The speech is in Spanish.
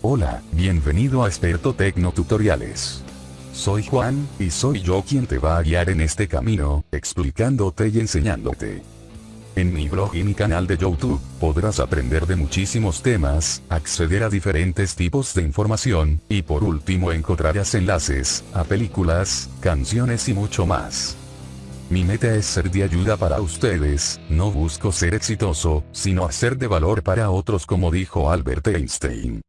Hola, bienvenido a Experto Tecno Tutoriales. Soy Juan, y soy yo quien te va a guiar en este camino, explicándote y enseñándote. En mi blog y mi canal de YouTube, podrás aprender de muchísimos temas, acceder a diferentes tipos de información, y por último encontrarás enlaces, a películas, canciones y mucho más. Mi meta es ser de ayuda para ustedes, no busco ser exitoso, sino hacer de valor para otros como dijo Albert Einstein.